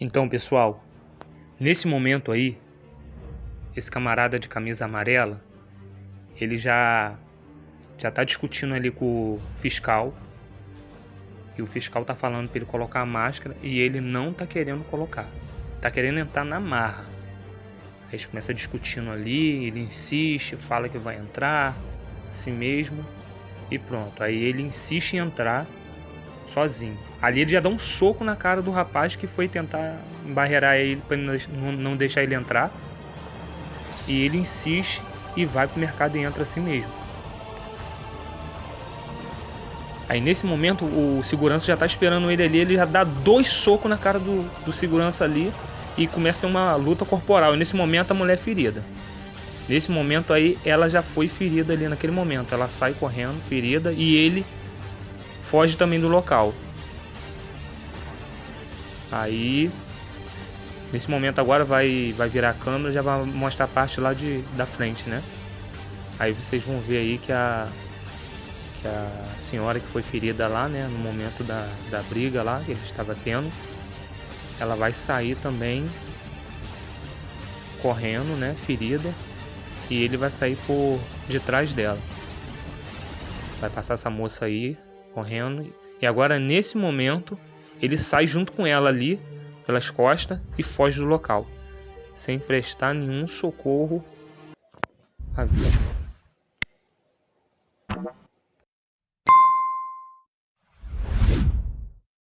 Então, pessoal, nesse momento aí, esse camarada de camisa amarela, ele já já tá discutindo ali com o fiscal. E o fiscal tá falando para ele colocar a máscara e ele não tá querendo colocar. Tá querendo entrar na marra. Aí eles começam discutindo ali, ele insiste, fala que vai entrar, assim mesmo, e pronto. Aí ele insiste em entrar sozinho. Ali ele já dá um soco na cara do rapaz que foi tentar barreirar ele para não deixar ele entrar. E ele insiste e vai pro mercado e entra assim mesmo. Aí nesse momento o segurança já tá esperando ele ali, ele já dá dois socos na cara do, do segurança ali e começa a ter uma luta corporal. E nesse momento a mulher é ferida. Nesse momento aí ela já foi ferida ali naquele momento. Ela sai correndo, ferida, e ele foge também do local. Aí nesse momento agora vai vai virar a câmera, já vai mostrar a parte lá de da frente, né? Aí vocês vão ver aí que a que a senhora que foi ferida lá, né, no momento da, da briga lá que ele estava tendo, ela vai sair também correndo, né, ferida, e ele vai sair por detrás dela. Vai passar essa moça aí correndo, e agora nesse momento ele sai junto com ela ali pelas costas e foge do local, sem prestar nenhum socorro à vida.